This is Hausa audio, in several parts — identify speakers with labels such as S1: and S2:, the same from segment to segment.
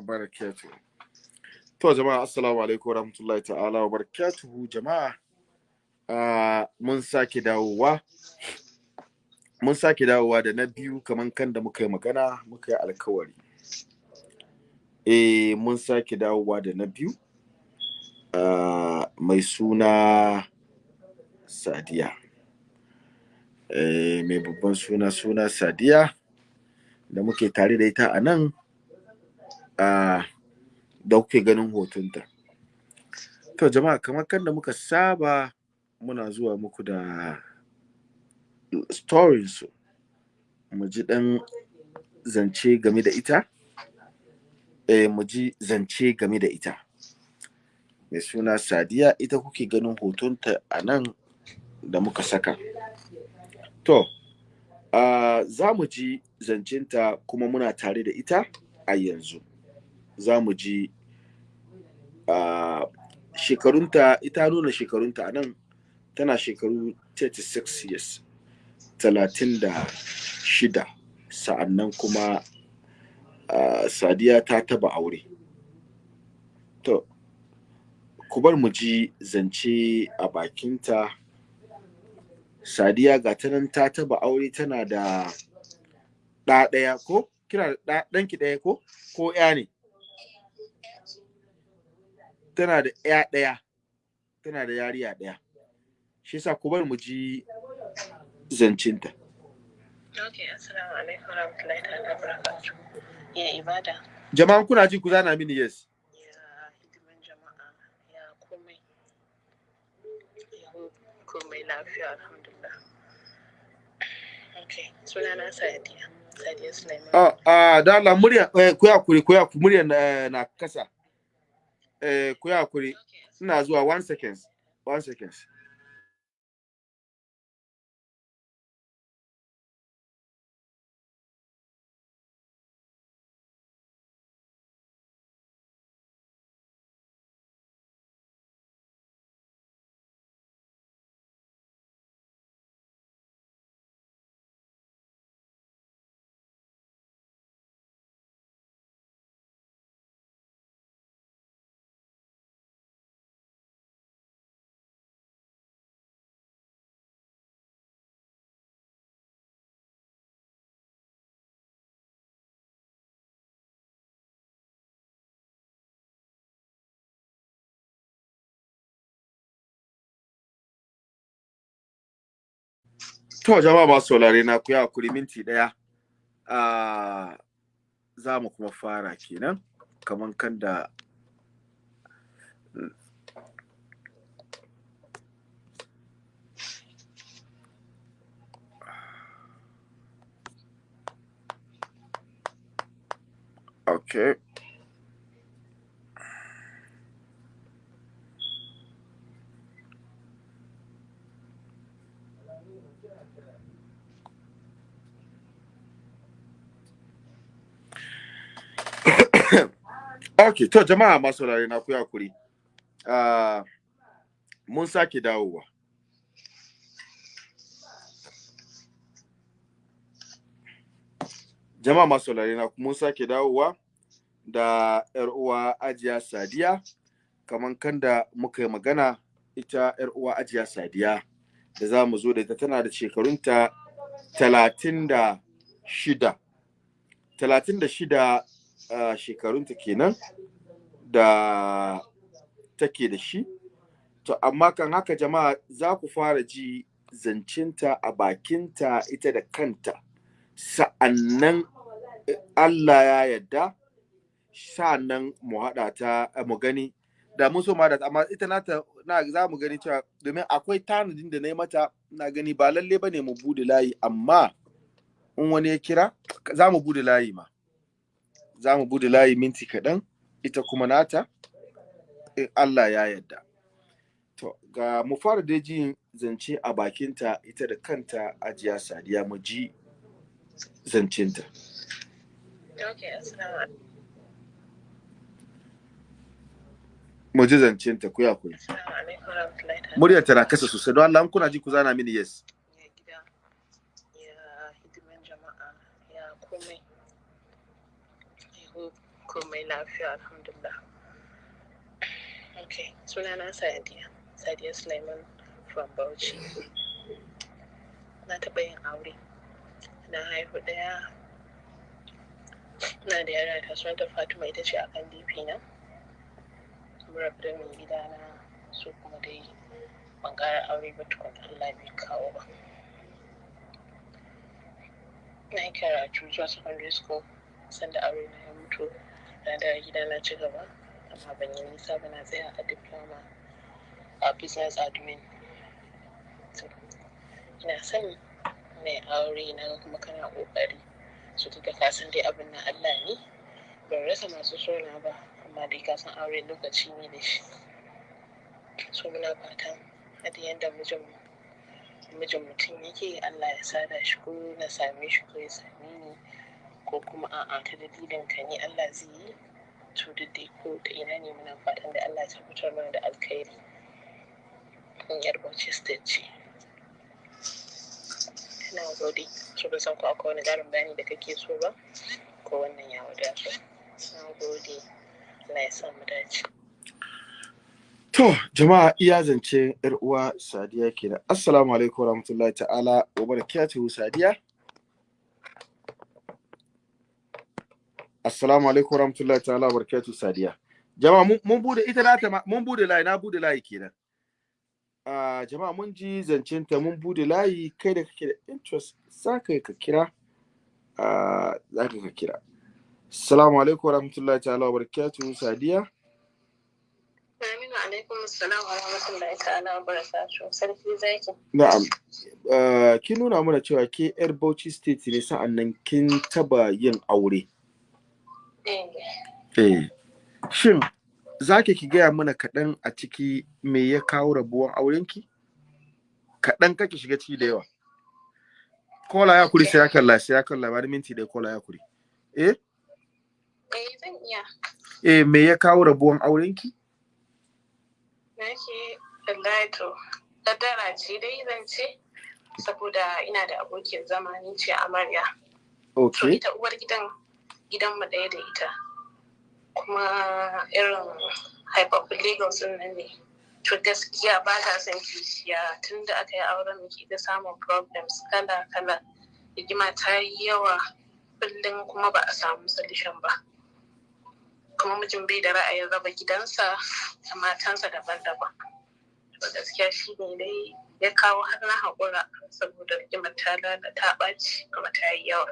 S1: wa. To jama'a assalamu alaikum warahmatullahi ta'ala wa jama'a. Mun sake dawowa. Mun sake dawowa da na biyu kaman kan da muka yi magana muka yi alkawari. Eh mun sake dawowa da na biyu. Mai suna Sadiya. Eh, mai babban suna suna Sadiya da muke tare da ita a nan da kuke ganin hotunta. To jama'a kamar kan da muka saba muna zuwa muku da stories mu ji ɗan zance game da ita eh, mu ji zance game da ita mai suna Sadiya ita kuke ganin hotonta a nan da muka saka. To, uh, za mu ji zancinta kuma muna tare da ita a yanzu. Za mu ji uh, shekarunta, ita nuna shekarunta a nan tana shekaru 36 years, talatin da shida. Sa'annan kuma Sadiya ta taba aure. To, ku bar mu ji zance a bakinta. Sadiya ga ta nan ta taba aure tana da ɗa ɗaya ko? Kina da ɗanki ɗaya ko? Ko ya ne? Tana da ya ɗaya. Tana da yariya ɗaya. Shi yasa ku bar mu ji zancinta.
S2: Ok, assalamu alaikum warahmatullahi ta'ala barakatuh. Ya ibada,
S1: Jama'an kuna ji ku zana mini yes.
S2: ya hidiman jama'a, ya komai. Ya komai lafiya alhamdulillah. Ok, sunana Sadiya. Sadiya Sulaiman.
S1: Ah, ah, da Allah murya eh, ku ya kuri ku ya murya na, na kasa. Eh, ku ya kuri.
S2: Ok,
S1: Ina zuwa one seconds. One seconds. To jama'a masu saurare na ku ya kuri minti ɗaya. Za mu kuma fara kenan kaman kan da Okay. Okay, to jama'a masu saurare na ku ya kuri. Ah, mun sake dawowa. Jama'a masu saurare na mun sake dawowa da ‘yar uwa Ajiya Sadiya, kaman kan da muka yi magana ita ‘yar uwa Ajiya Sadiya da za mu zo da ita tana da shida. Talatin da shida uh, shekarunta kenan da take da shi. To, amma kan haka jama'a za ku fara ji zancinta a bakinta ita da kanta. Sa'annan eh, Allah ya yarda, sa'an nan mu haɗa ta eh, mu gani. Da mun so ma da amma ita nata na za mu gani cewa domin akwai tanadin da na yi mata na gani ba lalle ba ne mu buɗe layi amma in wani ya kira za mu buɗe layi ma. Za mu buɗe layi minti kaɗan ita kuma nata in Allah ya yarda. To, ga mu fara da jin zance a bakinta ita da kanta ajiya sadiya mu ji zancinta. Mu ji zancinta ku ya kuri.
S2: Assalamu alaikum warahmatullahi ta'ala.
S1: Muryar tana kasa sosai don Allah kuna ji ku zana mini yes.
S2: Ya gida, ya komai. Ya komai lafiya alhamdulillah. Ok sunana sadiya. Sadiya suleiman from bauchi. Na taɓa yin aure. Na haihu ɗaya. Na da yara ta sunanta fatima ita ce akan dp na. Rabu mai gida na su kuma dai ban ƙara aure ba tukun allah bai kawo ba. Na yi karatu zuwa secondary school. Sanda aure na ya mutu na da gida na ci gaba. Amma ban yi nisa ba na tsaya a diploma a business admin. Ina son mai aure na kuma kana ƙoƙari su duka kasan dai abin na Allah ne. Ban rasa masu sona ba amma dai kasan aure lokaci ne da shi. So muna fatan a da yanda mijin mijin mutum yake Allah ya sada shi ko na same shi ko ya same ko kuma a'a ta dalilin ka ne Allah zai yi? To duk dai ko ta ina ne muna fatan da Allah ya tabbatar mana da alkhairi. In yar Bauchi state ce. Ina gode. So ban san ko akwai wani ƙarin bayani da kake so ba ko wannan ya wadata na gode. Allah ya sa mu dace.
S1: To, jama'a iya zance ‘yar uwa Sadiya kenan. Assalamu alaikum warahmatullahi ta'ala wa barakatuhu Sadiya. Assalamu alaikum warahmatullahi ta'ala wa barakatuhu Sadiya. Jama'a mun- buɗe ita na ta mun buɗe layi na buɗe layi kenan. Ah, jama'a mun ji zancen ta mun buɗe layi kai da kake da interest za ka kira. Ah, za ka ka kira. Assalamu alaikum warahmatullahi ta'ala wa barakatuhu Sadiya.
S2: Aminu alaikum assalam wa rahmatullahi ta'ala wa barakatuh sarki zaki
S1: Na'am. Uh, kin nuna mana cewa ke 'yar Bauchi State ne sa'an nan kin taba yin aure.
S2: Eh.
S1: Shin za ki ki gaya mana kaɗan a ciki me ya kawo rabuwan aurenki? Kaɗan kake shiga ciki da yawa. Kola ya kuri sai ya kalla sai ya kalla ba minti da kola ya kuri. Eh?
S2: eh zan iya
S1: Eh me ya kawo rabuwan aurenki?
S2: na ke wallahi to kaddara ce dai zan ce saboda ina da abokin zama ni ce amarya
S1: Okay.
S2: ita uwar gidan gidan mu ɗaya da ita. Kuma irin haifaffun lagos nan ne. To gaskiya ba ta son kishiya. Tun da aka yi auren muke da samun problems kala kala. Rigima ta yi yawa. Kullum kuma ba a samu solution ba. Kuma mijin bai da ra'ayin raba gidansa da matansa daban-daban. To gaskiya shi ne dai ya kawo har na haƙura saboda rigimar ta lalata ɓaci kuma ta yi yawa.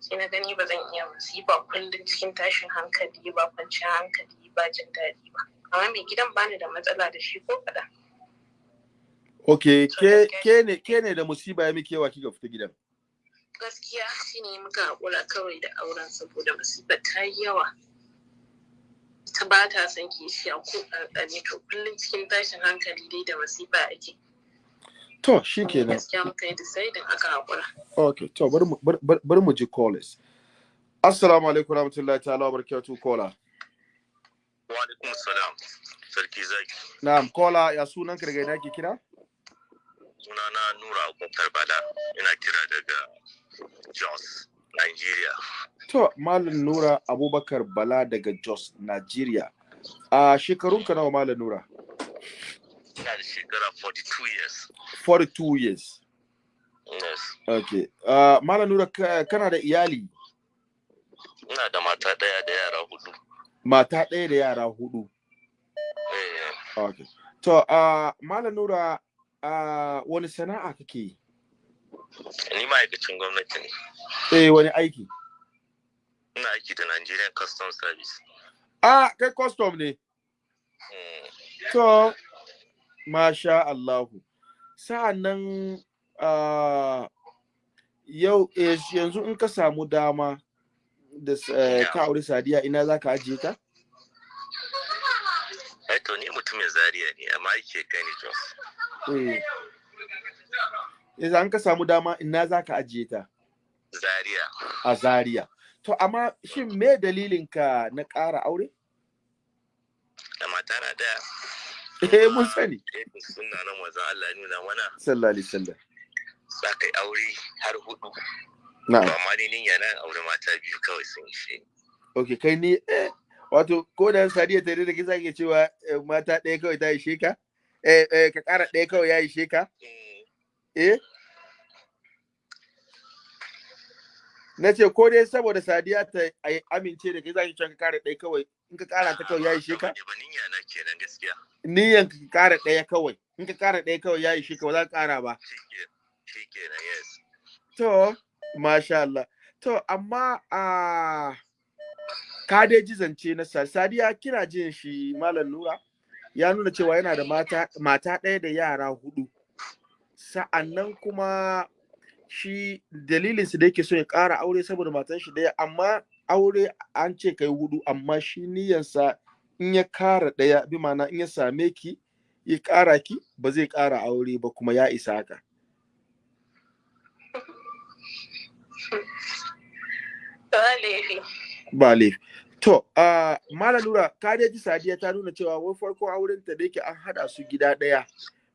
S2: Sai na gani ba zan iya musiba kullum cikin tashin hankali ba kwanciyar hankali ba jin daɗi ba. Amma mai gidan bani da matsala da shi ko kaɗan. To
S1: ke ne. da musiba ya miki yawa kika fita gidan.
S2: gaskiya shi ne muka haƙura kawai da auren saboda musibar ta yi yawa. Ta ba ta son kishiya ko ƙanƙani. To kullum cikin tashin hankali dai da masifa ake.
S1: To, shikenan.
S2: gaskiya muka yi decidin aka haƙura
S1: Okay, to bari mu ji callers. Assalamu alaikum warahmatullahi ta'ala wa barakatuh kola.
S3: Wa alaikum salam. Sarki zaki.
S1: Na'am, kola ya sunan ka daga ina ke kira?
S3: Sunana Nura Abubakar Bala. Ina kira daga Jos, Nigeria.
S1: To, Malam Nura Abubakar Bala daga Jos, Nigeria. A shekarun ka nawa Malam Nura?
S3: Ina da shekara 42 years.
S1: 42 years.
S3: Yes.
S1: Okay. Uh, Malam Nura ka- kana da iyali,
S3: Ina da mata ɗaya da yara huɗu.
S1: mata ɗaya da yara huɗu.
S3: Eh,
S1: Okay. To, uh, Malam Nura uh, wani sana'a kake yi?
S3: ni ma'aikacin gwamnati ne.
S1: Eh, wani aiki?
S3: Ina aiki da Nigerian Customs Service.
S1: Ah, kai custom ne.
S3: Mm,
S1: To, masha Allahu. Sa'an nan ah, yau eh, yanzu in ka samu dama da eh, ka auri sadiya ina za ka ajiye ta?
S3: Ai to ni mutumin Zaria ne amma aiki kai ni Jos.
S1: Eh. Yanzu an ka samu dama ina za ka ajiye ta?
S3: Zaria.
S1: A Zaria. To, amma shin me dalilin ka na ƙara aure?
S3: Da mata na ɗaya.
S1: Eh, mun sani.
S3: Eh, Suna nan wazan Allah nuna mana
S1: Sallallahu alaihi wasallam.
S3: za ka yi aure har huɗu.
S1: Na'am.
S3: amma ni niyya na aure mata biyu kawai sun ishe. ni.
S1: ok kai ni eh wato ko da sadiya ta da kisa ke cewa eh, mata ɗaya kawai ta ishe ka eh eh ka ƙara ɗaya kawai ya ishe ka
S3: Mm,
S1: eh na ce ko dai saboda sadiya ta amince da kai za ki cewa ka ƙara ɗaya kawai in ka ƙara ta kawai ya ishe ka?
S3: Ba niyya na kenan gaskiya.
S1: Niyan ka ƙara ɗaya kawai. In ka ƙara ɗaya kawai ya ishe ka ba za ka ƙara ba. To, masha Allah. To, amma a ka dai ji zance na Sa- Sadiya kina jin shi Malam Nura? Ya nuna cewa yana da mata mata ɗaya da yara huɗu. Sa'annan kuma shi dalilin su da yake so ya ƙara aure saboda matan shi ɗaya amma aure an ce kai huɗu amma shi niyansa in ya ƙara ɗaya bi ma'ana in ya same ki ya ƙara ki ba zai ƙara aure ba kuma ya isa haka.
S2: Ba laifi.
S1: To, uh, Mala Lura, ka dai ji Sadiya ta nuna cewa wai farko auren ta da yake an hada su gida ɗaya,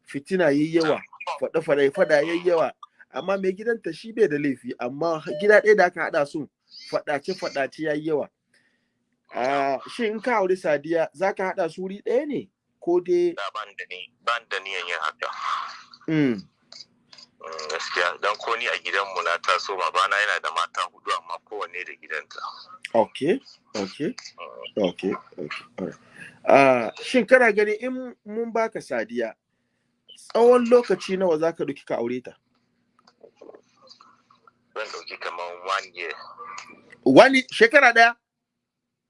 S1: fitina yayi yawa, faɗa faɗa fada yayi yawa, amma mai gidanta shi bai da laifi, amma gida ɗaya da aka hada su faɗace faɗace yayi yawa. Shin in ka auri Sadiya za ka hada su wuri ɗaya ne? Ko dai
S3: da ban da ni ban da niyan yin haka
S1: mm,
S3: Mm, gaskiya dan ko ni a gidanmu na taso babana yana da mata huɗu amma kowanne da gidanta
S1: okay, okay,
S3: Mm,
S1: alright. Uh, shin kana gani in mun baka Sadiya tsawon lokaci nawa za ka duki ka aure ta?
S3: Zan ɗauki kamar one year
S1: Wani shekara ɗaya?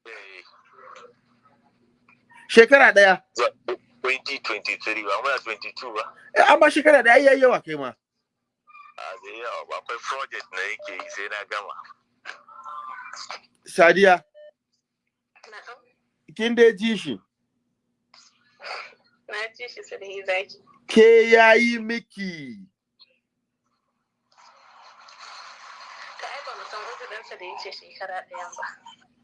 S3: Eh,
S1: Shekara ɗaya.
S3: za- 2023 ba muna 22 ba
S1: Eh, amma shekara ɗaya yayi yawa kai ma.
S3: a zai yawa ba akwai project na yake yi sai na gama
S1: Sadiya, kin dai ji shi.
S2: Na ji shi sai zaki.
S1: Ke yayi miki.
S2: Ka ai ba mu uzurinsa da ya ce shekara ɗaya ba.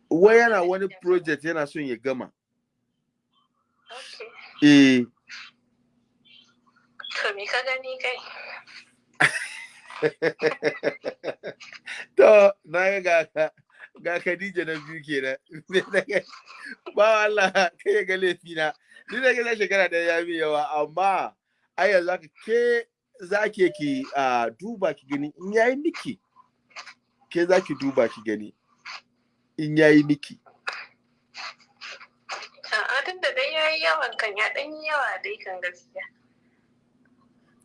S1: Wai yana wani project yana son ya gama.
S2: Okay.
S1: Eh,
S2: To me ka gani kai?
S1: to na ga ga ga Khadija na biyu kenan. ba Allah kai ga laifi na. Ni da ga shekara ɗaya ya mi yawa amma ai yanzu ke zake ki a duba ki gani in yayi miki. Ke zaki duba ki gani in yayi miki.
S2: A'a tun da dai yayi yawan kan ya ɗan yi yawa dai kan gaskiya.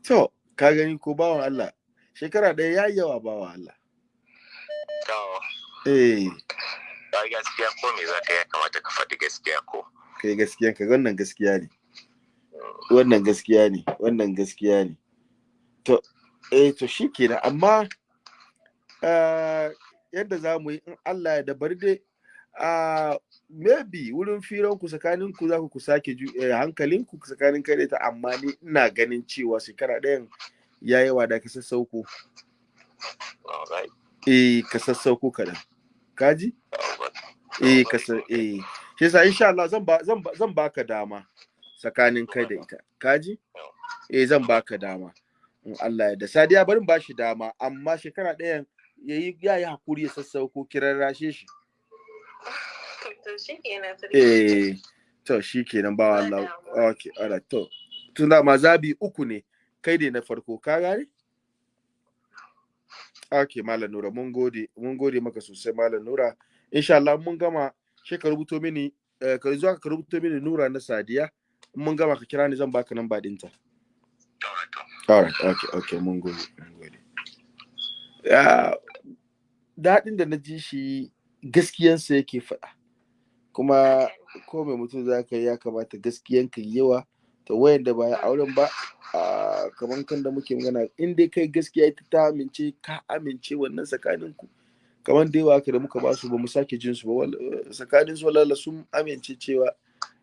S1: To, ka gani ko bawan Allah, shekara ɗaya ya yi yawa bawan Allah.
S3: to
S1: Eh,
S3: ba gaskiya ko me za ka yi ya kamata ka faɗi gaskiya ko
S1: kai gaskiya ka wannan gaskiya ne. Wannan gaskiya ne, wannan gaskiya ne. To, eh to shi kenan amma yadda za mu yi in Allah ya da bari dai ah, maybe wurin firan ku tsakanin ku za ku ku sake eh, hankalin ku tsakanin kai da ita amma ni ina ganin cewa shekara ɗayan ya yawa da ka sassauko. Eh, ka sassauko kaɗan. Kaji? eh kasa eh shi yasa insha Allah zan ba zan ba- zan baka dama tsakanin kai da ita kaji eh zan baka dama in Allah ya da Sadiya barin bashi dama amma shekara ɗayan yayi ya yi haƙuri ya sassauko kiran rashe shi.
S2: To shi kenan
S1: eh to shikenan ba Allah. okay alright to. Tunda ma zabi uku ne kai ne na farko ka gane? Okay malam Nura mun gode mun gode maka sosai malam Nura. Insha Allah mun gama sai ka rubuto mini eh, ka zo ka rubuto mini Nura na Sadiya. Mun gama ka kira ni zan baka namba ɗinta alright okay okay mun gode mun gode. Ya daɗin da na ji shi gaskiyansa yake faɗa. Kuma ko mai mutum za ka ya kamata gaskiyan ka yawa. To wayanda ba ya auren ba kamar kan da muke magana in dai kai gaskiya ita ta amince ka amince wannan tsakanin ku kamar da yawa da muka ba su ba mu sake jin su ba. Tsakanin su walala sun amince cewa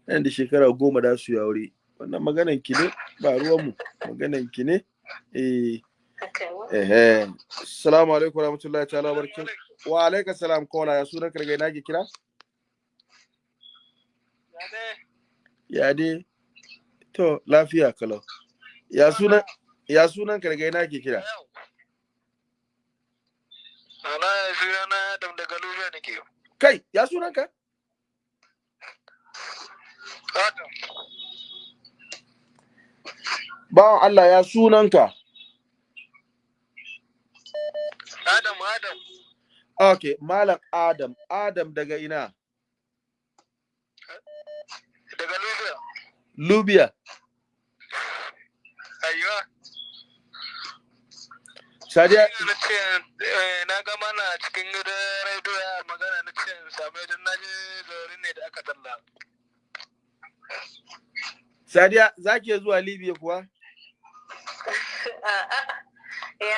S1: nan da shekara goma da su yi aure. Wannan maganan ki ne ba ruwan mu. Maganan ki ne eh. Eh assalamu alaikum warahmatullahi ta'ala wabarakatuh. Wa alaikum salam kola ya sunan kargai na ke kira? Ya dai to lafiya kalau. Ya sunan ya sunan kargai na ke kira?
S3: Ana suna na Adam daga Lubiya nake.
S1: kai ya sunanka
S4: Adam.
S1: bawan Allah ya sunanka
S4: Adam, Adam.
S1: okay malam Adam Adam daga ina
S4: Daga Libya.
S1: Libya
S4: Ayuwa.
S1: Sadiya
S4: Na ce, eh, na ga mana cikin rediyo ya magana na ce, same don na zaure ne da aka talla.
S1: Sadiya za ki zuwa Libya kuwa
S2: A'a. Ya.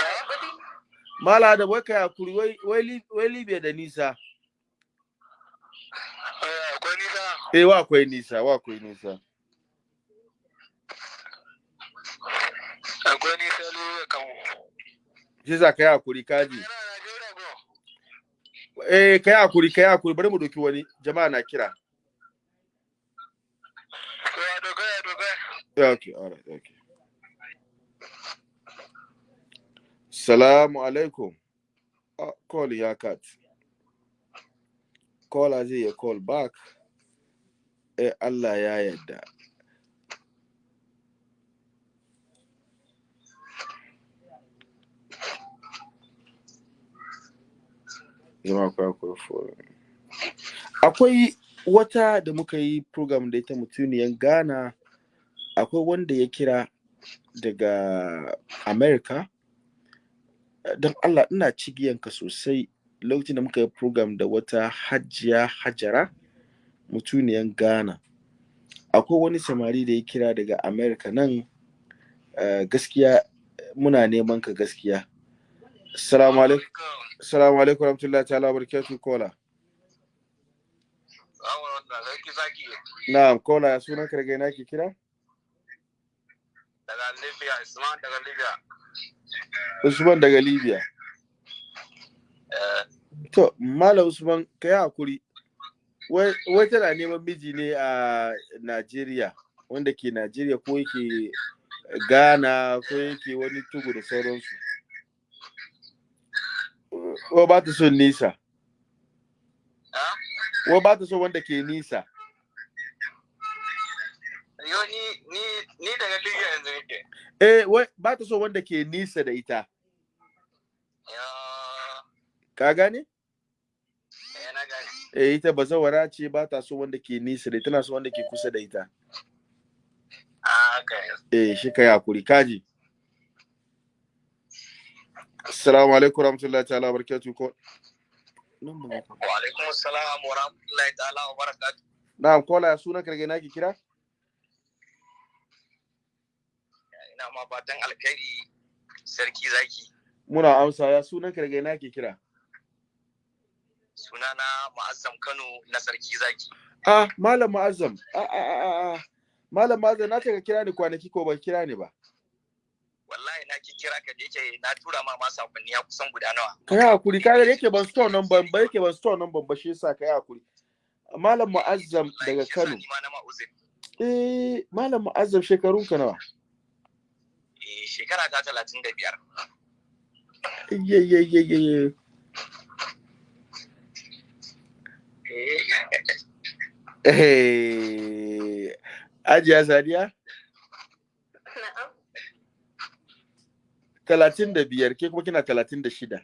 S1: Mala da wai kai haƙuri wai wai Li- wai Libya da nisa?
S4: Eh, Akwai nisa.
S1: eh wa akwai nisa wa akwai nisa.
S4: Akwai nisa Libya kan.
S1: shi za ka yi haƙuri kaji eh kai haƙuri kai haƙuri bari mu doki wani. Jama'a na kira. Okay, all right, okay. Salamu alaikum. Ah, call ya cut. Caller zai ya call back. Eh, Allah ya akwai phone. Akwai wata da muka yi program da ita mutuniyan Ghana akwai wanda ya kira daga America don Allah ina cigiyanka sosai. Lokacin da muka yi program da wata hajiya hajara mutuniyan Ghana. Akwai wani samari da ya kira daga America nan eh, gaskiya muna neman ka gaskiya. Assalamu alaikum. Assalamu alaikum warahmatullahi ta'ala barakatuh kola na'am kola ya sunan ka daga ina ke kira?
S4: Daga Libya, Isman daga Libya.
S1: Usman daga Libya To, Malam Usman, ka yi haƙuri. Wai tana neman miji ne a Najeriya, wanda ke Najeriya ko yake Ghana ko yake wani tugu da sauransu. Wa ba ta son nisa. Wa ba ta son wanda ke nisa.
S4: Yo ni daga Libya yanzu nake.
S1: Eh, wai ba ta son wanda ke nisa da ita. Ka gane?
S4: eh na gani.
S1: Eh, ita bazawara ce ba ta so wanda ke nisa da tana so wanda ke kusa da ita.
S4: Ah.
S1: Eh, shi ka yi haƙuri, kaji. Assalamu alaikum warahmatullahi ta'ala barakatuh ko. Nan.
S4: Wa alaikum assalam wa rahmatullahi ta'ala wa barakatuh.
S1: Na'am, kola ya sunan karge naki kira?
S4: Ina ma fatan alkhairi sarki zaki.
S1: Muna amsa ya sunan karge naki kira.
S4: Sunana Ma'azzam Kano na sarki zaki.
S1: Ah, Malam Mu'azzam. Ah, ah, ah, ah, ah. Malam Mu'azzam na ka kira ni kwanaki ko ban kira ni ba.
S4: Wallahi na ki kira ka da yake na tura ma ma saƙonni ya kusan guda nawa.
S1: Ka yi haƙuri, ka ga yake ban store nan ban ba yake ban store nan ban ba shi yasa ka yi haƙuri. Malam Mu'azzam daga Kano. Eh, Malam Mu'azzam shekarun ka nawa?
S4: Eh shekara ta talatin da
S1: Ajiya Sadiya?
S2: Na'am.
S1: Talatin da biyar, ke kuma kina talatin da shida.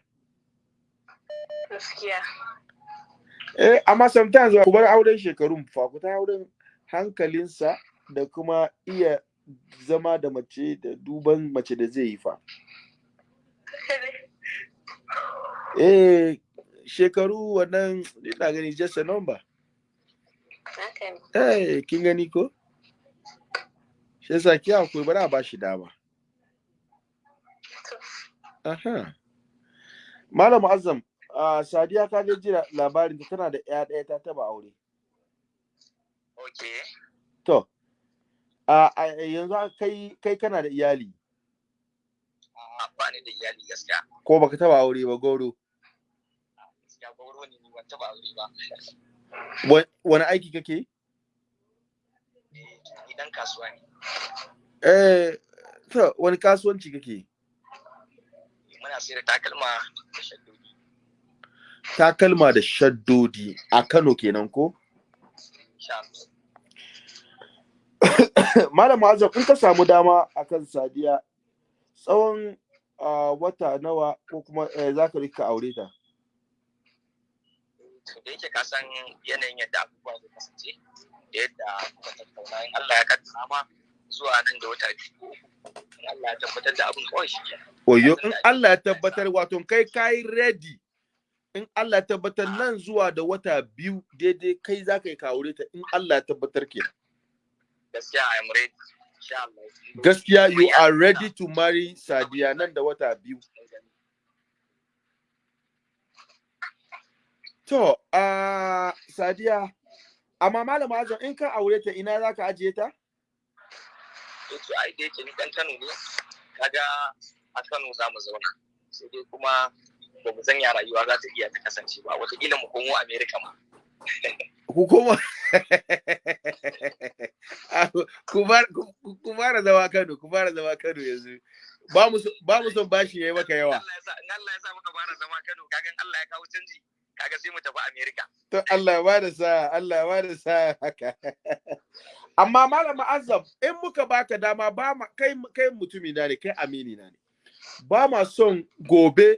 S2: Gaskiya.
S1: Eh, amma sometimes ku bar auren shekarun fa ku ta auren hankalinsa da kuma iya zama da mace da duban mace da zai yi fa. Eh, shekaru wannan ina gani just a number. Eh, kin gani ko? Shi yasa ki haƙuri bari a ba shi dama. Aha. Malam Azam, ah, Sadiya ka je jira labarin ta tana da ƴa ɗaya ta taba aure.
S4: Okay.
S1: To, a a- yanzu kai kai kana da iyali
S4: Ah, ba ni da iyali gaskiya.
S1: ko baka taba aure ba goro.
S4: Gaskiya gauro ne ni ban taba aure ba.
S1: Wa- Wani aiki kake?
S4: Eh, Idan kasuwa ne.
S1: Eh, to wani kasuwanci kake?
S4: Muna sayar da takalma da shaddodi.
S1: takalma da shaddodi a Kano kenan ko Malam Azam in ka samu dama akan Sadiya tsawon ah, wata nawa ko kuma eh, za ka riƙa aure ta
S5: da yake ka san yanayin yadda abubuwa zai kasance da yadda kuka tattauna in Allah ya kaddara ma zuwa nan da wata biyu in Allah ya tabbatar da abin kawai shi
S1: Oyo in Allah ya tabbatar wato kai kai ready in Allah ya tabbatar nan zuwa da wata biyu daidai kai za ka yi ka aure ta in Allah ya tabbatar kenan.
S5: Gaskiya I am ready
S1: gaskiya you are ready to marry Sadiya nan da wata biyu. To, a Sadiya, amma Malam Azam in ka aure ta ina za ka ajiye ta?
S5: to ai da yake ni dan Kano ne kaga a Kano za mu zauna sai dai kuma ba mu sanya rayuwa za ta iya ta kasance ba wataƙila mu komo America ma
S1: ku bar- ku- fara zama Kano, ku fara zama Kano yanzu. Ba mu so- ba mu son bashi yayi maka yawa.
S5: Allah ya sa in Allah ya sa muka fara zama Kano kagan Allah ya kawo canji kaga sai mu tafi America
S1: To Allah ya ba da sa, Allah ya ba da sa haka. Amma Malam Azam, in muka baka dama ba ma kai kai mutumi na ne, kai amini na ne. Ba ma son gobe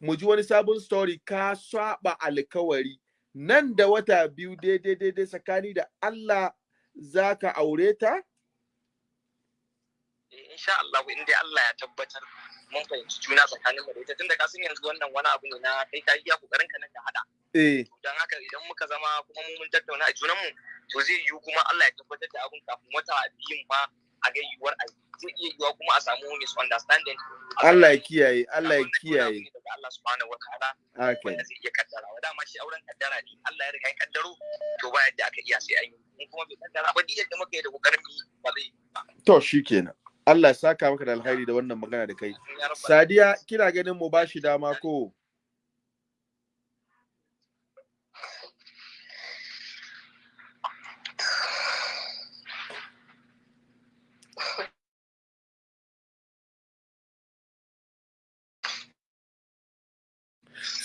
S1: mu ji wani sabon story ka saba alkawari nan da wata biyu daidai daidai tsakani da Allah za ka aure ta?
S5: Eh, insha Allah in dai Allah ya tabbatar mun fahimci juna tsakanin mu da ita. Tunda ka san yanzu wannan wani abu ne na kai ka iya ƙoƙarin ka nan ka hada
S1: Eh,
S5: dan haka idan muka zama kuma mu mun tattauna a junan mu to zai yiwu kuma Allah ya tabbatar da abun kafin wata biyun ma a ga yiwuwar a zai iya yiwuwa kuma a samu misunderstanding.
S1: Allah ya kiyaye, Allah ya kiyaye.
S5: Allah subhanahu wa ta'ala
S1: Okay.
S5: wanda zai iya kaddara. Wa dama shi auren kaddara ne. Allah ya riga ya kaddaro to ba yadda aka iya sai an yi. Kuma bai kaddara ba duk yadda muka yi da ƙoƙarin ba zai
S1: To shikenan. Allah ya saka maka da alkhairi da wannan magana da kai. Sadiya, kina ganin mu bashi dama ko?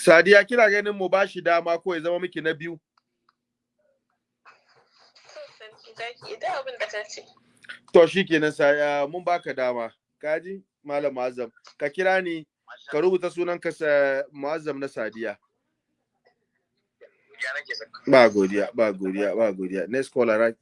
S1: Sadiya, kina ganin mu bashi dama ko ya zama miki na biyu?
S2: Sarki zaki abin da ka ce.
S1: To shikenan sa mun baka dama. Kaji Malam Azam, ka kira ni ka rubuta sunan ka sa Muazzam na Sadiya. Ba godiya, ba godiya, ba godiya. Next caller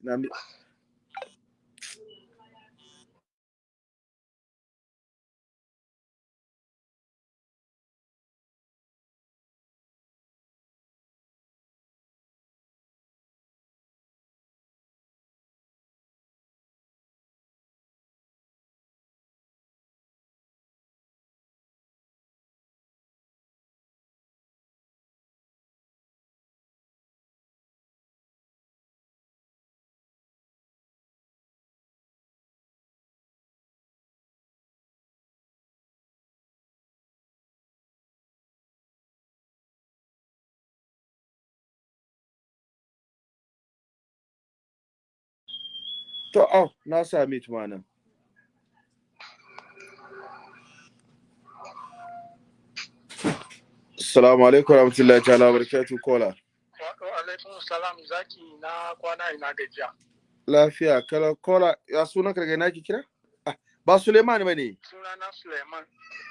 S1: To, oh, na sami tuma nan. Assalamu alaikum warahmatullahi ta'ala wa barakatuh kola.
S6: Wa alaikum salam zaki na kwana ina gajiya.
S1: Lafiya, kala kola, ya sunan ka daga ina ki kira? Ah, ba Suleiman ba ne.
S6: Sunana Suleiman.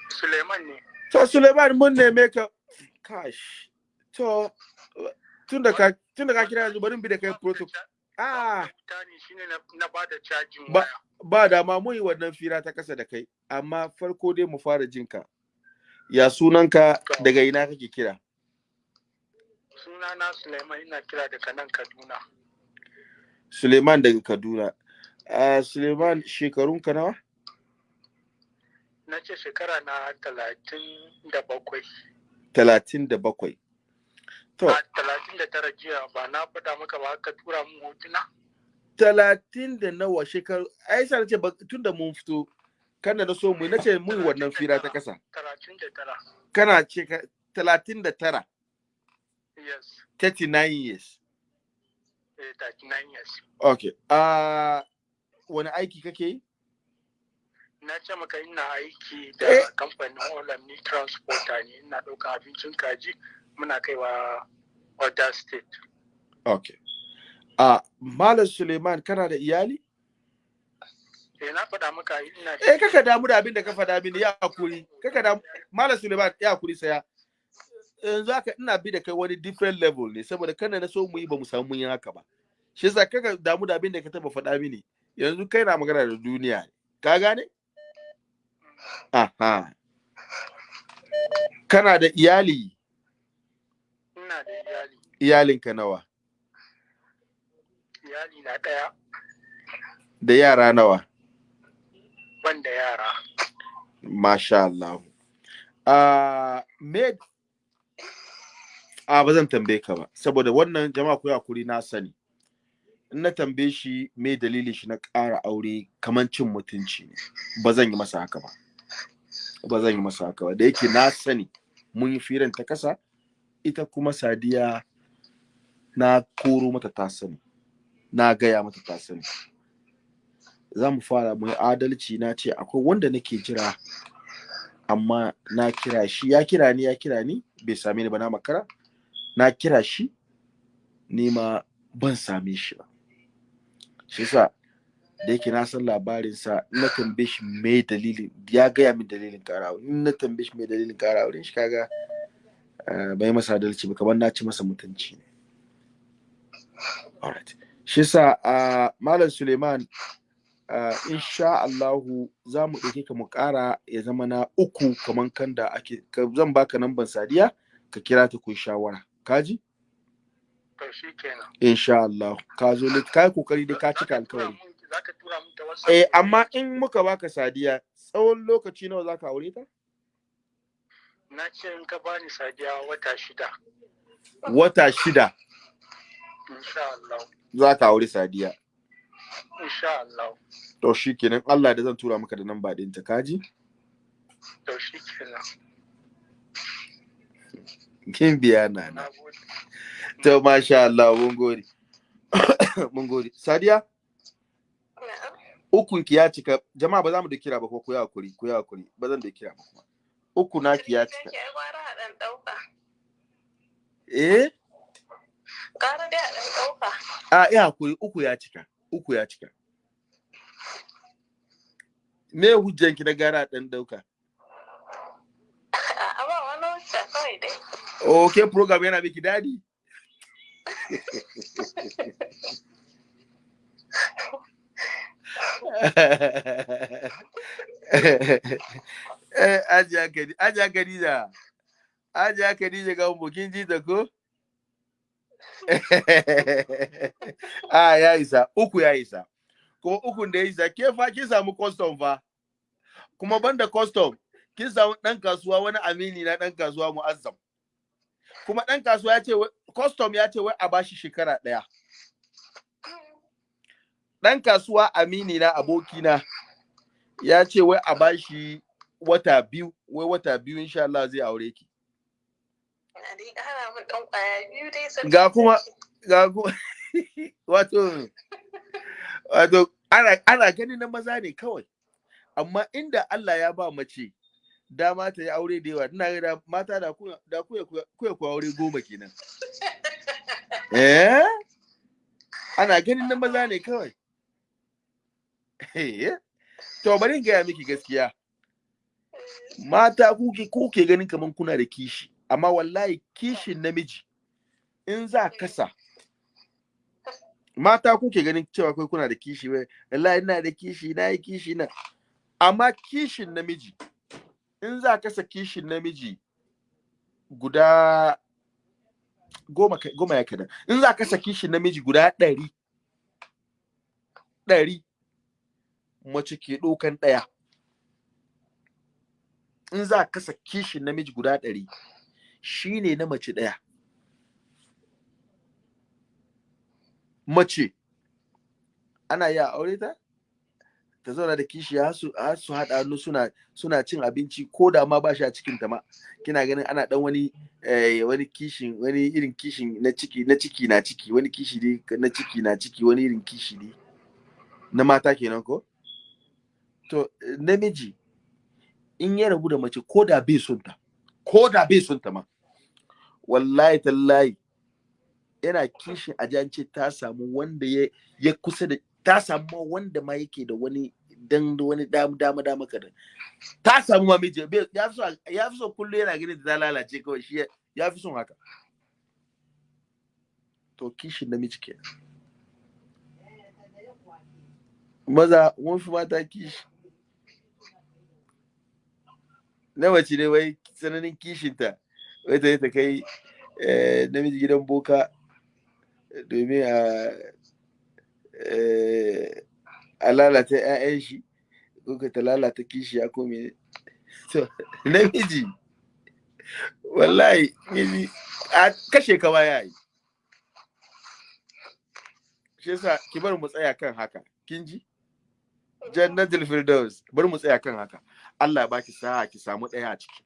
S6: Suleiman ne.
S1: To, Suleiman mun neme ka. Kash. To, tun da ka, tun da ka kira yanzu bari in bi da kai protocol. Ah, Ba- ba dama mun yi wannan fira ta kasa da kai, amma farko dai mu fara jinka. Ya sunanka daga ina kake kira?
S6: Sunana Suleiman ina kira daga nan Kaduna.
S1: Suleiman daga Kaduna. Uh, Suleiman shekarunka nawa?
S6: Na ce shekara na talatin da bakwai.
S1: Talatin da bakwai.
S6: A talatin da tara jiya ba na faɗa maka ba ka tura mun hotuna.
S1: talatin da nawa shekaru, ai sa ce tun da mun fito, kana na so mu na ce mun wannan fira ta kasa.
S6: Talatin da tara.
S1: Kana ce talatin da tara,
S6: Yes.
S1: 39 years.
S6: Eh, 39 years.
S1: Okay. Uh, wani aiki kake yi?
S6: Na ce maka ina aiki
S1: Eh.
S6: da kamfanin Olamni Transporter ne. Ina ɗaukar abincin kaji muna kaiwa other state.
S1: Okay a malam suleiman kana da iyali?
S6: Eh na faɗa maka ina
S1: eh kaka damu da abin da ka faɗa mini ya haƙuri. Kaka damu malam suleiman ya haƙuri saya yanzu haka ina bi da kai wani different level ne saboda kana na so mu yi ba mu samu mun yi haka ba. Shi yasa kaka damu da abin da ka taba faɗa mini. Yanzu kai na magana da duniya ka gane? Aha. Kana da iyali?
S6: Ina da iyali.
S1: Iyalinka nawa?
S6: Iyali na ɗaya.
S1: Da yara nawa?
S6: Ban da yara.
S1: Masha Allah. Uh, me? A ba zan tambaye ka ba saboda wannan jama'a ku haƙuri na sani. In na tambaye shi me dalilin shi na ƙara aure kaman cin mutunci ne. Ba zan yi masa haka ba. Ba zan yi masa haka ba. Da yake na sani mun yi firan ta kasa ita kuma sadiya na koro mata ta sani. Na gaya mata ta sani. Za mu fara mu adalci na ce akwai wanda nake jira amma na kira shi. Ya kira ni ya kira ni bai same ni ba na makara. Na kira shi ni ma ban same shi ba. Shi yasa da yake na san labarinsa in na tambaye shi me dalilin ya gaya min dalilin kara aure. In na tambaye shi me dalilin kara aure shi kaga eh, bai masa adalci ba kamar na ci masa mutunci ne. Alright. Shi yasa ah, malam Suleiman uh, insha Allahu za mu ɗauke ka mu ƙara ya zama na uku kaman kan da ake zan baka namban sadiya ka kira ta ku shawara. Kaji
S6: to
S1: insha Allah ka zo lit kai ƙoƙari dai ka cika alkawari.
S6: Za ka tura mun ta whatsapp?
S1: Eh amma in muka baka sadiya tsawon lokaci nawa zaka aure ta?
S6: Na ce in ka bani sadiya wata shida.
S1: Wata shida?
S6: Insha Allah.
S1: Zaka aure sadiya.
S6: Insha Allah.
S1: To shikenan Allah da zan tura maka da namba ɗinta kaji
S6: to shi kenan
S1: kin biya nana
S6: na gode.
S1: To masha Allah mun gode. Mun gode. Sadiya. Ukun ki ya cika jama'a ba za mu da kira ba ko ku yi hakuri ku yi hakuri. Ba zan da kira ba kuma. Uku ya cika.
S2: Ki ai gwara a ɗan ɗauka.
S1: eh?
S2: Gara dai a ɗan ɗauka.
S1: a ya hakuri uku ya cika uku ya cika. Me hujjan ki na gara dan dauka
S2: A ba wani wacce kawai dai.
S1: okay program ya na miki dadi ajiya kadi ajiya kadija ga ji ko? A ya isa uku ya isa. Kuma da ya isa ke fa kin samu custom fa? Kuma banda custom kin samu kasuwa wani amini na kasuwa kuma kasuwa ya ce custom ya ce wai a bashi shekara ɗaya dan kasuwa amini na abokina ya ce wai a bashi wata biyu wai wata biyu insha Allah zai aure ki. Ga kuma- ga kuma wato wato ana ana ganin na maza ne kawai. Amma inda Allah ya ba mace dama ta yi aure da yawa ina ga mata da ku da ku ku ku aure goma kenan. Eh? Ana ganin na maza ne kawai. To bari in gaya miki gaskiya. Mata kuke kuke ganin kaman kuna da kishi amma wallahi kishin namiji in za kasa mata kuke ganin cewa kai kuna da kishi wai wallahi ina da kishi na yi kishi na amma kishin namiji in za kasa kishin namiji guda goma goma ya kada in za kasa kishin namiji guda ɗari ɗari mace ke ɗaukan ɗaya. In za kasa kishin namiji guda ɗari shine na mace ɗaya. Mace ana iya aure ta? Ta zauna da kishi har su haɗa hannu suna suna cin abinci ko da ma ba shi a cikin ta ma. Kina ganin ana dan wani eh, wani kishin wani irin kishin na ciki na ciki na ciki wani kishi ne na ciki na ciki wani irin kishi ne na mata kenan ko? To eh, namiji in ya rabu da mace ko da bai son ta ko da bai son ta ma wallahi tallahi yana kishin a ji an ce ta samu wanda ya ya kusa da ta samu wanda ma yake da wani dan da wani dama dama dama kadan. Ta samu ma miji ya fi so ya fi so kullu yana gani da lalace kawai shi ya- ya fi son haka. To kishin namiji kenan. Maza mun fi mata kishi. Na mace ne wai tsananin kishinta wai ta yi ta kai eh, namiji gidan boka domin a eh, a lalata 'ya'yan shi ko ka ta lalata kishi ya kome to namiji wallahi miji a kashe ka ma ya yi shi yasa ki bar mu tsaya kan haka kin ji? Jannatul firdaus bar mu tsaya kan haka. Allah ya baki sa'a ki samu ɗaya a ciki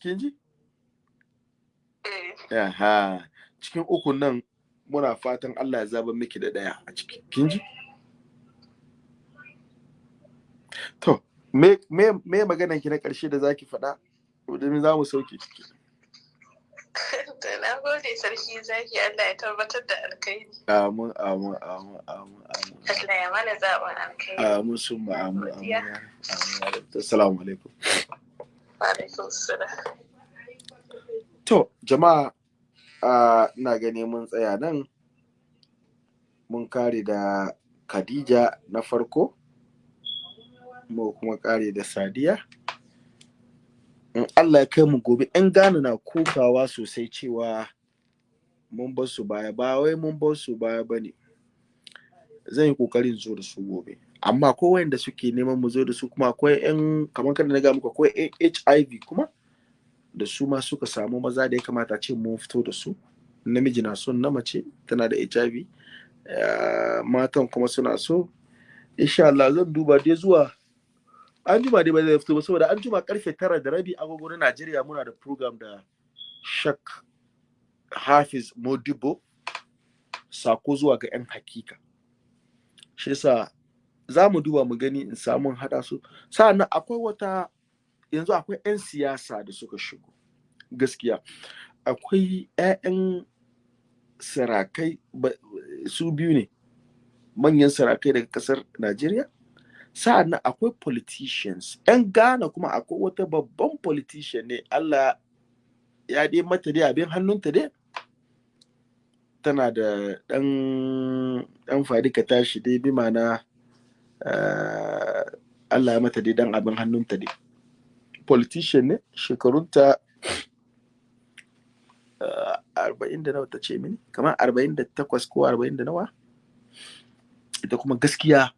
S1: kin ji
S2: Eh,
S1: Aha, cikin ukun nan muna fatan Allah ya zaba miki da ɗaya a ciki. Kin ji? To, me me me maganan ki na ƙarshe da zaki faɗa? Domin za mu sauke ciki.
S2: To na gode sarki zaki Allah ya tabbatar da alkhairi.
S1: Amin, amin, amin, amin, amin.
S2: Allah ya mana zaɓin alkhairi.
S1: Amin sun ma amin. Assalamu alaikum.
S2: Wa alaikum salam.
S1: To, jama'a, ina gani mun tsaya nan. Mun kare da Khadija na farko, mu kuma kare da Sadiya. In Allah ya kai mu gobe, ‘yan Ghana na kokawa sosai cewa mun bar su baya, ba wai mun bar su baya ba ne. Zan yi ƙoƙarin zo da su gobe. Amma akwai wayanda suke neman mu zo da su kuma akwai ‘yan, kamar kada na ga muku akwai HIV kuma. da su ma suka samu maza da ya kamata ce mun fito da su namiji na son na mace tana da hiv eh, matan kuma suna so insha Allah zan duba dai zuwa an juma dai ba zai fito ba saboda an juma ƙarfe tara da rabi agogo na Najeriya muna da program da Shak Hafiz Modibo sako zuwa ga 'yan hakika. Shi yasa za mu duba mu gani in samu haɗa su. Sa'annan akwai wata yanzu akwai 'yan siyasa da suka shigo gaskiya. Akwai 'ya'yan sarakai su biyu ne manyan sarakai daga ƙasar Najeriya sa'an nan akwai politicians. 'yan Ghana kuma akwai wata babban politician ne. Allah ya dai mata dai abin hannunta dai. Tana da ɗan ɗan faɗi ka tashi dai bi ma'ana eh, Allah ya mata dai dan abin hannunta dai. Politician ne shekarunta uh, arba'in da nawa ta ce mini? Kamar arba'in da takwas ko arba'in da nawa? Ita kuma gaskiya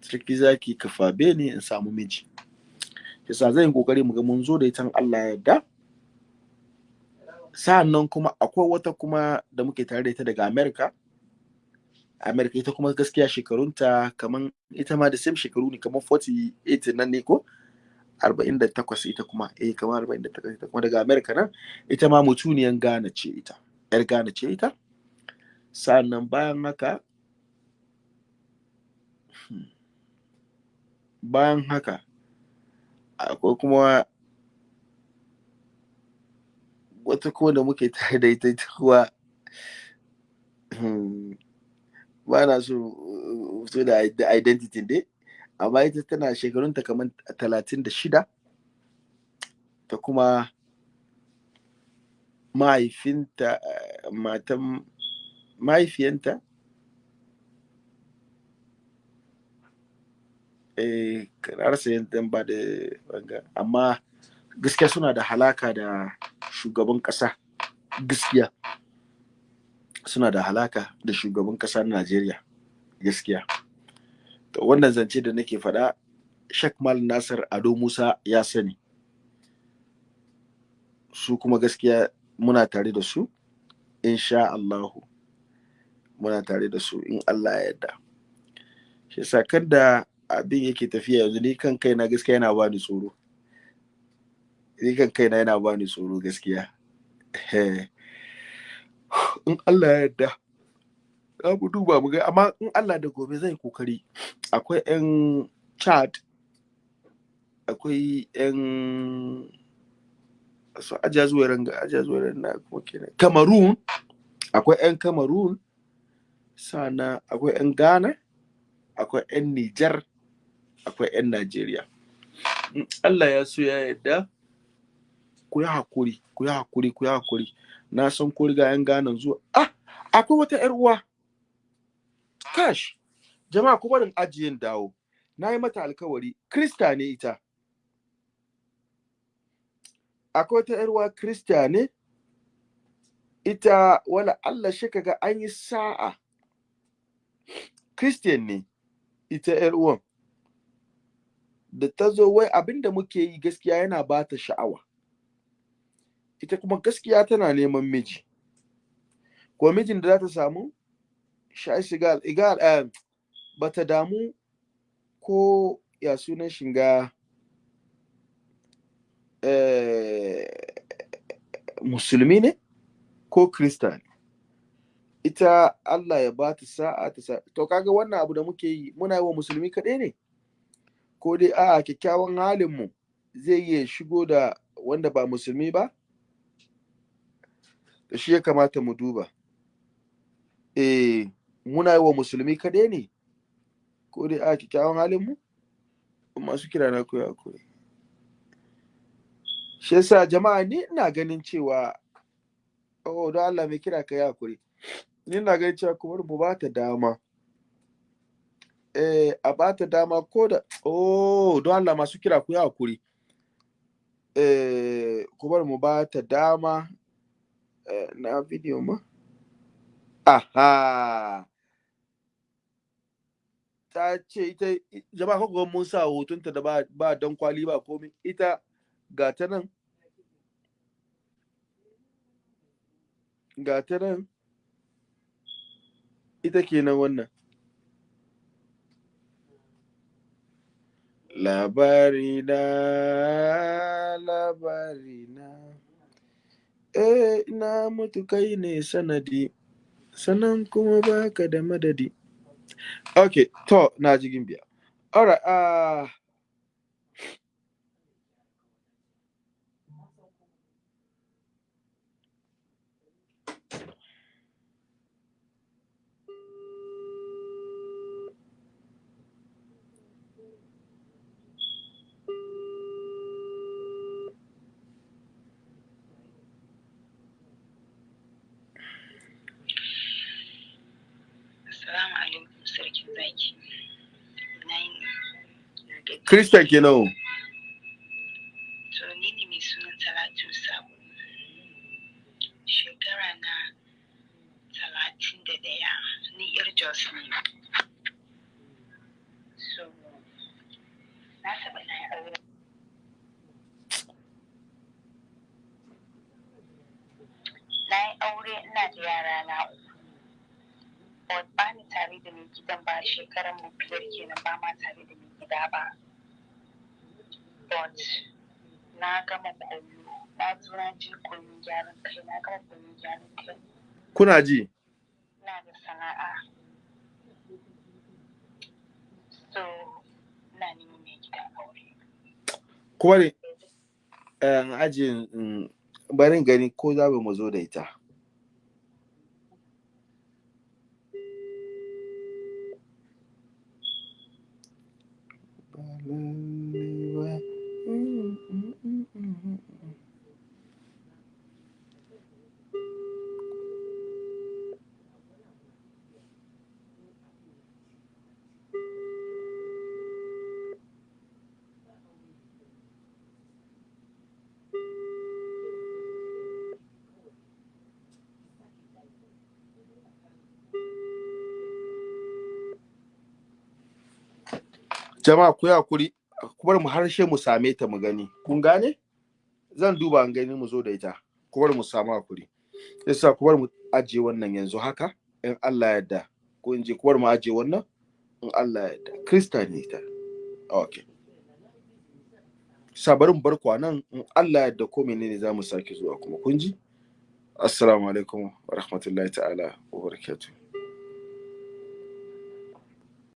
S1: sarki zaki kafabe ne in samu miji. Yasa zan yi ƙoƙari mu ga mun zo da ita Allah ya yarda. Sa'annan kuma akwai wata kuma da muke tare da ita daga America. America ita kuma gaskiya shekarunta kamar ita ma da same shekaru ne kamar 48 nan ne ko? 48 ita kuma. Eh kamar 48 ita kuma daga America nan. Ita ma mutuniyan Ghana ce ita yar Ghana ce ita. Sannan bayan haka bayan haka akwai kuma wata kuma da muke tare da ita ita kuwa hmm, ba na so fito da id- identity dai amma ita tana shekarunta kamar talatin da shida ta kuma mahaifinta eh, matan mahaifiyanta eh rasa yadda ba da wanga amma gaskiya suna da halaka da shugaban kasa gaskiya. Suna da halaka da shugaban kasa na Najeriya. Gaskiya. To wannan zance da nake faɗa Sheikh Mal Nasir Ado Musa ya sani. Su kuma gaskiya muna tare da su. Insha Allahu muna tare da su in Allah ya yarda. Shi yasa da abin yake tafiya yanzu ni kan kaina gaskiya yana bani tsoro. Ni kan kaina yana bani tsoro gaskiya. In Allah ya yarda za mu duba mu ga amma in Allah da gobe zai ƙoƙari akwai 'yan Chad akwai yan su ajiya zuwa ranga ajiya zuwa ranga kuma kenan cameroon akwai yan cameroon sana akwai yan ghana akwai yan niger akwai yan in allah ya so ya yarda ku yi haƙuri ku yi haƙuri ku yi haƙuri na san ko riga yan ghana zuwa. Ah akwai wata yar uwa. Kash jama'a ku barin ajiyin dawo. Na yi mata alkawari krista ne ita. Akwai wata yarwa krista ne. Ita wala Allah shi kaga an yi sa'a. Christian ne ita yar uwan. Da ta zo wai abin da muke yi gaskiya yana ba ta sha'awa. Ita kuma gaskiya tana neman miji. Ko mijin da za ta samu sha shiga igal eh, ba ta damu ko ya sunan shiga eh, musulmi ne ko krista ne. Ita Allah ya ba ta sa'a ta to kaga wannan abu da muke yi muna yi wa musulmi kaɗai ne. Ko dai a'a kyakkyawan halin mu zai iya shigo da wanda ba musulmi ba? Da shi ya kamata mu duba. Eh muna yi wa musulmi kaɗai ne? Ko dai a kyakkyawan halin mu masu kira na koya koyi shi yasa jama'a ni ina ganin cewa oh don Allah mai kira ka yi haƙuri. Ni ina ganin cewa kuma mu ba ta dama. Eh a ba ta dama ko da oh don Allah masu kira ku yi haƙuri. Eh kuma mu ba ta dama. Eh, na video ma? Aha! Ta ce ita jama'a kuka mun sa hotunta da ba, ba don kwali ba komai ita ga ta nan. Ga ta nan. Ita kenan wannan. Labari na labari na eh na mutu kai ne sanadi sanan kuma baka da madadi. Okay to na ji gimbiya. Alright uh,
S7: Assalamu alaikum sarkin zaki.
S1: Christian kenan
S7: To ni ne mai sunan Talatu Sabo. Shekara na talatin da ɗaya. Ni yar Jos ne. So, na taɓa na aure. Na yi aure ina da yara na uku. Ba ni tare da mai gidan ba shekaran mu biyar kenan ba ma tare da mai gida ba. But na gama koyo na zo na je koyon gyaran kai na gama koyon gyaran kai.
S1: Kuna ji?
S7: Ina da sana'a. So ina neman mai gidan aure
S1: kuma ne eh, ajiye barin gani ko za mu zo da ita. Jama'a ku yi haƙuri. Ku bar mu harshe mu same ta mu gani. Kun gane? Zan duba an gani mu zo da ita. Ku bar mu samu haƙuri. Yasa ku bar mu ajiye wannan yanzu haka in Allah ya yarda. Ko in je ku bar mu ajiye wannan in Allah ya yarda. Krista ne ita. Okay sabarin bar nan in Allah ya yarda ko menene za mu sake zuwa kuma. Kun ji? Assalamu alaikum wa rahmatullahi ta'ala wa barakatuh